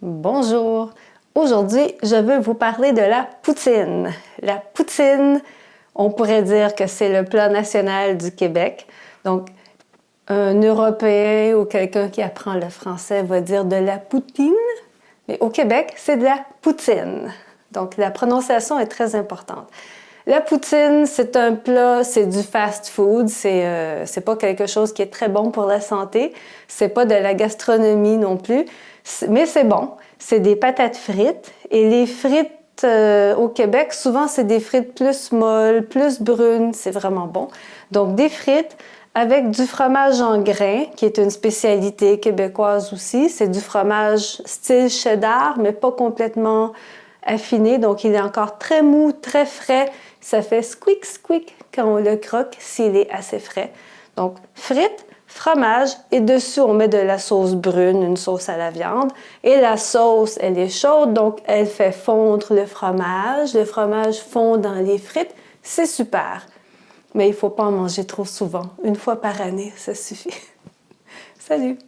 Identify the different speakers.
Speaker 1: Bonjour! Aujourd'hui, je veux vous parler de la poutine. La poutine, on pourrait dire que c'est le plat national du Québec. Donc, un Européen ou quelqu'un qui apprend le français va dire de la poutine, mais au Québec, c'est de la poutine. Donc, la prononciation est très importante. La poutine, c'est un plat, c'est du fast food, c'est euh, pas quelque chose qui est très bon pour la santé, c'est pas de la gastronomie non plus, mais c'est bon. C'est des patates frites et les frites euh, au Québec, souvent c'est des frites plus molles, plus brunes, c'est vraiment bon. Donc des frites avec du fromage en grains, qui est une spécialité québécoise aussi. C'est du fromage style cheddar, mais pas complètement affiné, donc il est encore très mou, très frais. Ça fait squeak squeak quand on le croque s'il est assez frais. Donc frites, fromage et dessus on met de la sauce brune, une sauce à la viande. Et la sauce, elle est chaude, donc elle fait fondre le fromage. Le fromage fond dans les frites, c'est super. Mais il ne faut pas en manger trop souvent. Une fois par année, ça suffit. Salut!